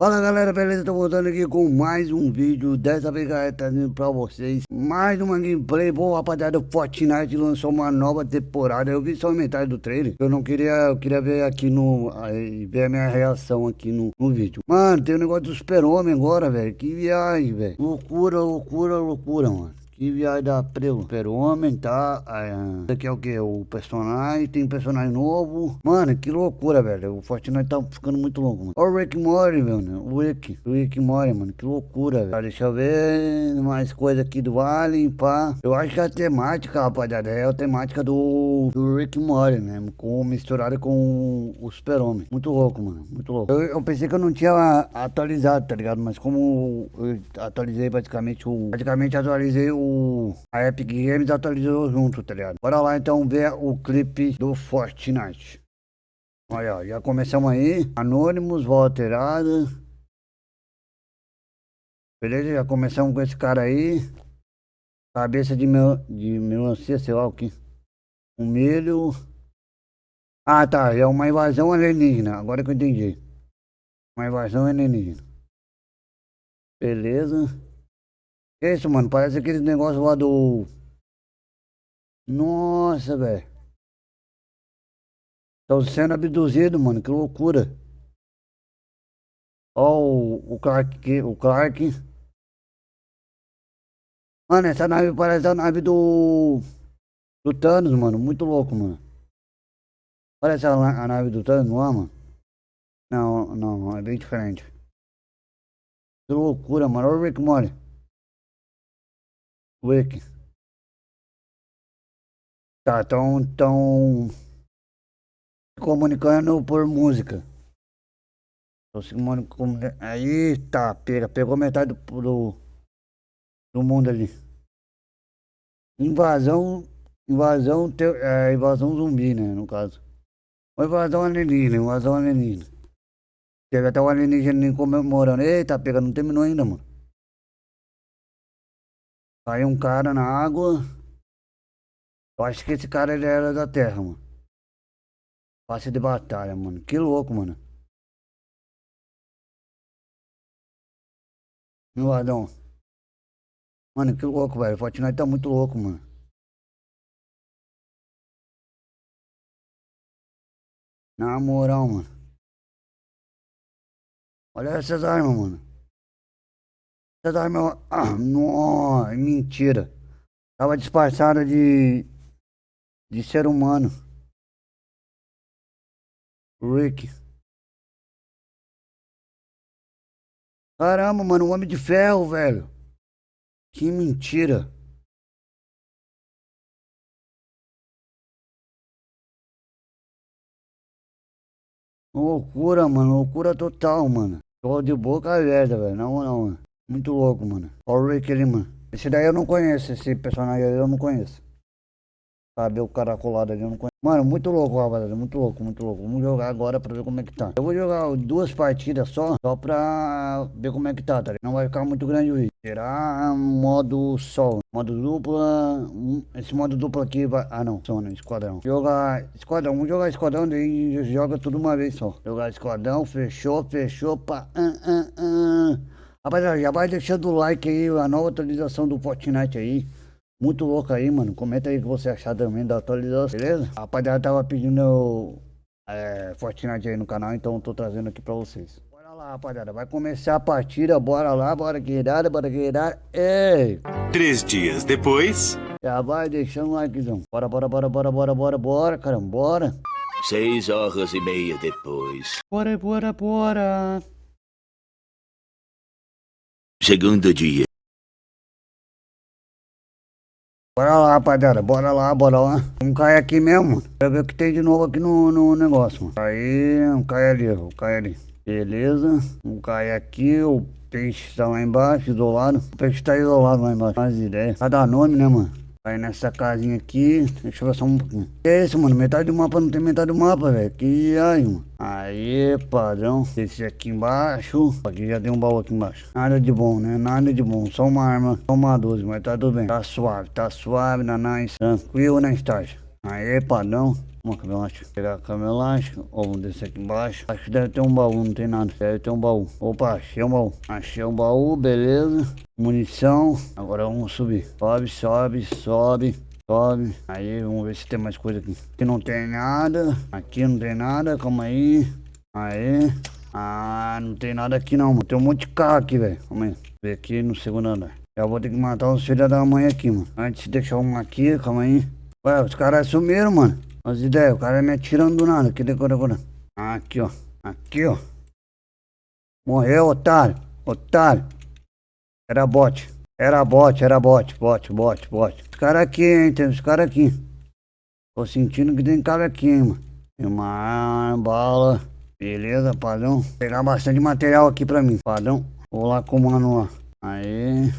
Fala galera, beleza? Tô voltando aqui com mais um vídeo. Dessa vez galera, trazendo pra vocês Mais uma gameplay, bom rapaziada. O Fortnite lançou uma nova temporada. Eu vi só metade do trailer. Eu não queria, eu queria ver aqui no aí, Ver a minha reação aqui no, no vídeo. Mano, tem o um negócio do super-homem agora, velho. Que viagem, velho. Loucura, loucura, loucura, mano viagem da Prelo. Super-Homem, tá? Ah, esse aqui é o que? O personagem. Tem personagem novo. Mano, que loucura, velho. O Fortnite tá ficando muito louco, mano. Olha o Rick Mori, velho. O Rick. O Rick Mori, mano. Que loucura, velho. Deixa eu ver mais coisa aqui do Alien, pá. Eu acho que a temática, rapaziada, é a temática do, do Rick Mori, né? Com, misturada com o Super-Homem. Muito louco, mano. Muito louco. Eu, eu, pensei que eu não tinha atualizado, tá ligado? Mas como eu atualizei praticamente o... Praticamente atualizei o a Epic Games atualizou junto, tá ligado? Bora lá então ver o clipe do Fortnite. Olha, já começamos aí. Anônimos, voz alterada. Beleza, já começamos com esse cara aí. Cabeça de, mel de melancia, sei lá o que. Um milho. Ah, tá. É uma invasão alienígena. Agora que eu entendi. Uma invasão alienígena. Beleza. Que isso, mano? Parece aquele negócio lá do... Nossa, velho. Estão sendo abduzidos, mano. Que loucura. Ó o, o Clark, o Clark. Mano, essa nave parece a nave do... Do Thanos, mano. Muito louco, mano. Parece a, a nave do Thanos, é, mano? Não, não, é bem diferente. Que loucura, mano. Olha o Rick Mori. Wiki. Tá, tão, tão comunicando por música. Aí tá, pega, pegou metade do, do, do mundo ali. Invasão, invasão, te, é, invasão zumbi, né, no caso. Ou invasão alienígena, invasão alienígena. Teve até o alienígena comemorando. Eita, pega, não terminou ainda, mano. Aí um cara na água. Eu acho que esse cara ele era da terra, mano. Passe de batalha, mano. Que louco, mano. Meu Adão. Mano, que louco, velho. Fortnite tá muito louco, mano. Na moral, mano. Olha essas armas, mano. Você tava meu... Ah, não, mentira. Tava disfarçada de... De ser humano. Rick. Caramba, mano, homem de ferro, velho. Que mentira. Loucura, mano. Loucura total, mano. Tô de boca aberta, velho. Não, não, mano. Muito louco, mano. Olha o Rick ali, mano. Esse daí eu não conheço, esse personagem aí eu não conheço. Sabe, o caracolado ali eu não conheço. Mano, muito louco, rapaziada. Muito louco, muito louco. Vamos jogar agora pra ver como é que tá. Eu vou jogar duas partidas só, só pra ver como é que tá, tá ligado? Não vai ficar muito grande o vídeo. Será modo sol. Modo dupla. Esse modo dupla aqui vai. Ah, não. Sona, esquadrão. Jogar esquadrão. Vamos jogar esquadrão, daí joga tudo uma vez só. Jogar esquadrão, fechou, fechou, pá. Uh, uh, uh. Rapaziada, já vai deixando o like aí, a nova atualização do Fortnite aí. Muito louco aí, mano. Comenta aí o que você achar também da atualização, beleza? A rapaziada tava pedindo é, Fortnite aí no canal, então tô trazendo aqui pra vocês. Bora lá, rapaziada. Vai começar a partida, bora lá, bora guerreada, bora guerreada. Ei! Três dias depois... Já vai deixando o likezão. Bora, bora, bora, bora, bora, bora, bora, caramba, bora. Seis horas e meia depois. Bora, bora, bora. Segundo dia. Bora lá, rapaziada. Bora lá, bora lá. Vamos cair aqui mesmo. Pra ver o que tem de novo aqui no, no negócio, mano. Aí, vamos cair ali, vamos cair ali. Beleza. Vamos cair aqui. O peixe tá lá embaixo, isolado. O peixe tá isolado lá embaixo. Faz ideia. Cada nome, né, mano? Aí nessa casinha aqui, deixa eu ver só um pouquinho. Que é isso, mano? Metade do mapa não tem metade do mapa, velho. Que aí, mano. Aí, padrão. Esse aqui embaixo. Aqui já tem um baú aqui embaixo. Nada de bom, né? Nada de bom. Só uma arma. Só uma 12, mas tá tudo bem. Tá suave, tá suave, na nice. Tranquilo na estágio. Aí, padrão. Uma camelante. Pegar a camelante. Ou vamos descer aqui embaixo. Acho que deve ter um baú, não tem nada. Deve ter um baú. Opa, achei um baú. Achei um baú, beleza. Munição. Agora vamos subir. Sobe, sobe, sobe. Sobe. Aí, vamos ver se tem mais coisa aqui. Aqui não tem nada. Aqui não tem nada. Calma aí. Aí. Ah, não tem nada aqui não, mano. Tem um monte de carro aqui, velho. Calma aí. Ver aqui no segundo andar. Já vou ter que matar os filhos da mãe aqui, mano. Antes de deixar um aqui, calma aí. Ué, os caras sumiram, mano. As ideias, o cara me atirando do nada. Aqui, decora, decora. Aqui, ó. Aqui, ó. Morreu, otário. Otário. Era bot. Era bot, era bot. Bot, bot, bot. Os caras aqui, hein. Tem os caras aqui. Tô sentindo que tem cara aqui, hein, mano. Tem uma bala. Beleza, padrão. Vou pegar bastante material aqui pra mim, padrão. Vou lá com o mano lá. Aí.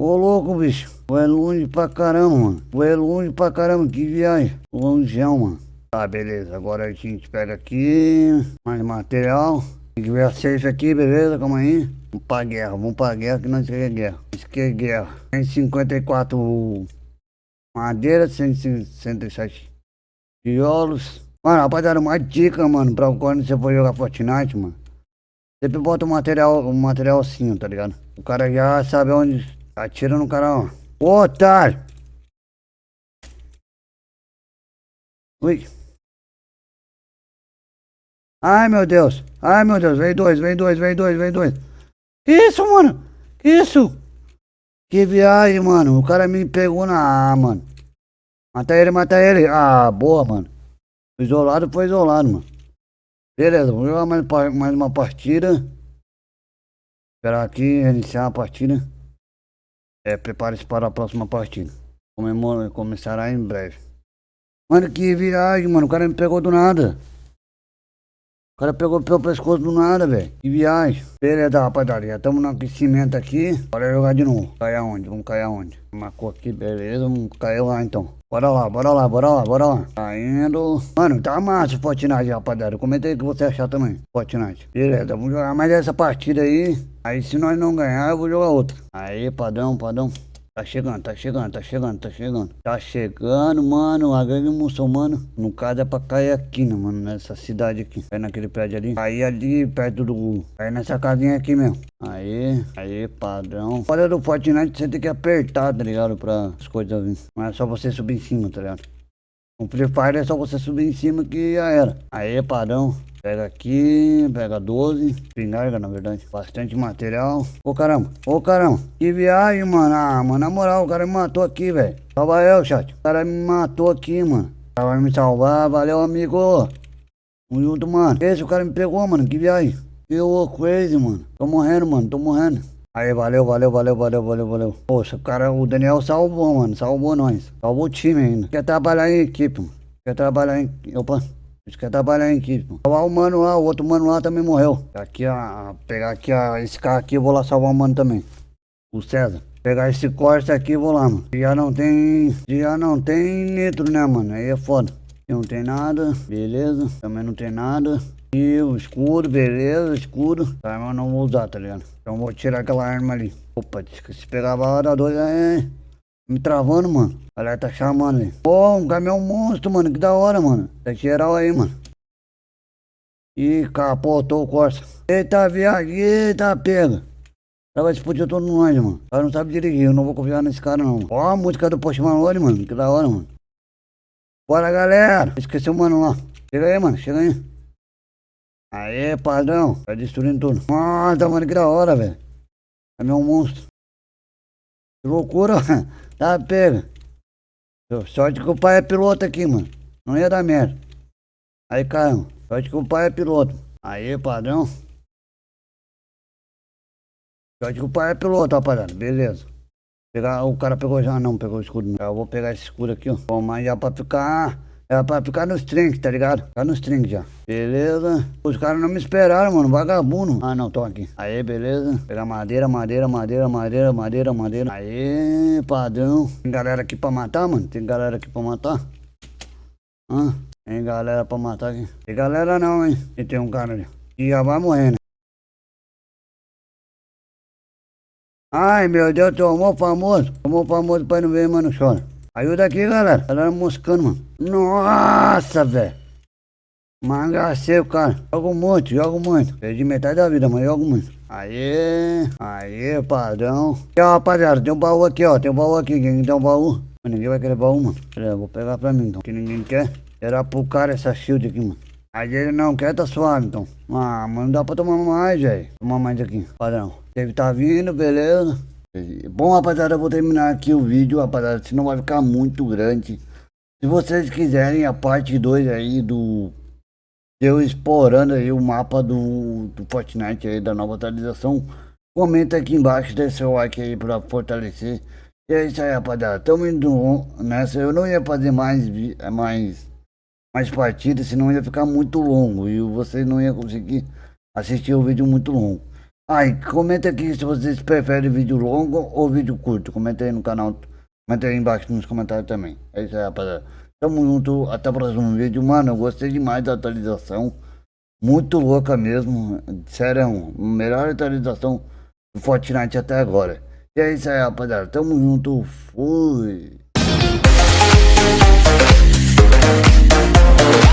Ô louco, bicho. É longe pra caramba, mano. É longe pra caramba. Que viagem. Longeão, mano. Tá, beleza. Agora a gente pega aqui. Mais material. Tem que ver a safe aqui, beleza? Calma aí. Vamos pra guerra. Vamos pra guerra que nós queremos guerra. Isso que é guerra. 154 madeira, 167 tijolos. Mano, rapaziada, uma dica, mano, pra quando você for jogar Fortnite, mano. Sempre bota um material, um material assim, tá ligado? O cara já sabe onde atira no cara, ó. Ô, otário! Ui. Ai, meu Deus. Ai, meu Deus. Vem dois, vem dois, vem dois, vem dois. Que isso, mano? Que isso? Que viagem, mano. O cara me pegou na... Ah, mano. Mata ele, mata ele. Ah, boa, mano. Isolado foi isolado, mano. Beleza, vamos jogar mais, mais uma partida. Esperar aqui, iniciar a partida. É, prepare-se para a próxima partida. Comemora, começará em breve. Mano, que viagem, mano. O cara me pegou do nada. O cara pegou pelo pescoço do nada, velho. Que viagem. Beleza, rapaziada. Estamos no aquecimento aqui. Bora jogar de novo. Cair aonde? Vamos cair aonde? Marcou aqui, beleza. Vamos cair lá então. Bora lá, bora lá, bora lá, bora lá. Tá indo. Mano, tá massa o Fortnite, rapaziada. Comenta aí o que você achar também. Fortnite. Beleza, vamos jogar mais essa partida aí. Aí se nós não ganhar, eu vou jogar outra. Aí, padrão, padrão. Tá chegando, tá chegando, tá chegando, tá chegando. Tá chegando, mano, a gangue muçulmana. No caso é pra cair aqui, né, mano, nessa cidade aqui. Cair naquele prédio ali. Cair ali perto do... Cair nessa casinha aqui mesmo. Aí, aí, padrão. Olha do Fortnite, você tem que apertar, tá ligado? Pra as coisas virem. Não é só você subir em cima, tá ligado? No Free Fire é só você subir em cima que já era. Aí, padrão. Pega aqui, pega 12, pingarga na verdade, bastante material. Ô caramba, ô caramba, que viagem, mano. Ah, mano, na moral, o cara me matou aqui, velho. Salva eu, chat. O cara me matou aqui, mano. O cara vai me salvar, valeu, amigo. Tamo junto, mano. Esse o cara me pegou, mano, que viagem. Que ô, crazy, mano. Tô morrendo, mano, tô morrendo. Aí, valeu, valeu, valeu, valeu, valeu, valeu. Poxa, o cara, o Daniel salvou, mano, salvou nós. Salvou o time ainda. Quer trabalhar em equipe, mano. Quer trabalhar em... Opa. Querem trabalhar em equipe. mano. Salvar o mano lá, o outro mano lá também morreu. Aqui, ó, pegar aqui, ó, esse carro aqui, eu vou lá salvar o mano também. O César. Pegar esse Corsa aqui e vou lá, mano. Já não tem. Já não tem nitro, né, mano? Aí é foda. Não tem nada, beleza. Também não tem nada. E o escudo, beleza, escudo. Tá, mas eu não vou usar, tá ligado? Então vou tirar aquela arma ali. Opa, se pegar a bala da dois, é. Me travando, mano. A galera tá chamando ali. Pô, um caminhão monstro, mano. Que da hora, mano. Tá geral aí, mano. Ih, capotou o Corsa. Eita, viagem, eita, pega. Ela vai explodir todo nós, mano. O cara não sabe dirigir, eu não vou confiar nesse cara, não. Ó a música do Post Malone, mano. Que da hora, mano. Bora, galera. Esqueci o mano lá. Chega aí, mano. Chega aí. Aê, padrão. Tá destruindo tudo. Nossa, mano, que da hora, velho. É meu monstro. Que loucura, tá pega. Sorte que o pai é piloto aqui, mano. Não ia dar merda. Aí, caramba. Sorte que o pai é piloto. Aí, padrão. Sorte que o pai é piloto, rapaziada. Beleza. Pegar, o cara pegou já, não pegou o escudo. Não. Eu vou pegar esse escudo aqui, ó. Bom, mas já pra ficar. É pra ficar nos trinks, tá ligado? Ficar nos trinks já. Beleza. Os caras não me esperaram, mano. Vagabundo. Ah, não, tô aqui. Aí, beleza. Pegar madeira, madeira, madeira, madeira, madeira, madeira. Aí, padrão. Tem galera aqui pra matar, mano? Tem galera aqui pra matar? Hã? Tem galera pra matar aqui? Tem galera não, hein? E tem um cara ali. E já vai morrer, Ai, meu Deus, tomou famoso. Tomou famoso pra não ver, mano, chora. Ajuda aqui, galera. Galera moscando, mano. Nossa, velho. Mangaceiro, cara. Jogo muito, jogo muito. Perdi metade da vida, mas jogo muito. Aê, aê, padrão. Aqui, ó, rapaziada, tem um baú aqui, ó. Tem um baú aqui. Quem tem um baú? Ninguém vai querer baú, mano. Pera, vou pegar pra mim, então. Que ninguém quer. Era pro cara essa shield aqui, mano. Aí ele não quer, tá suave, então. Ah, mas não dá pra tomar mais, velho. Tomar mais aqui, padrão. Deve tá vindo, beleza. Bom, rapaziada, eu vou terminar aqui o vídeo, rapaziada. Senão vai ficar muito grande. Se vocês quiserem a parte 2 aí do... Eu explorando aí o mapa do, do Fortnite aí, da nova atualização. Comenta aqui embaixo, deixa seu like aí pra fortalecer. E é isso aí, rapaziada. Tamo indo nessa. Eu não ia fazer mais, mais, mais partidas, senão ia ficar muito longo. E vocês não iam conseguir assistir o vídeo muito longo. Aí, comenta aqui se vocês preferem vídeo longo ou vídeo curto. Comenta aí no canal. Comenta aí embaixo nos comentários também. É isso aí, rapaziada. Tamo junto. Até o próximo vídeo. Mano, eu gostei demais da atualização. Muito louca mesmo. Sério, melhor atualização do Fortnite até agora. E é isso aí, rapaziada. Tamo junto. Fui. Thank you.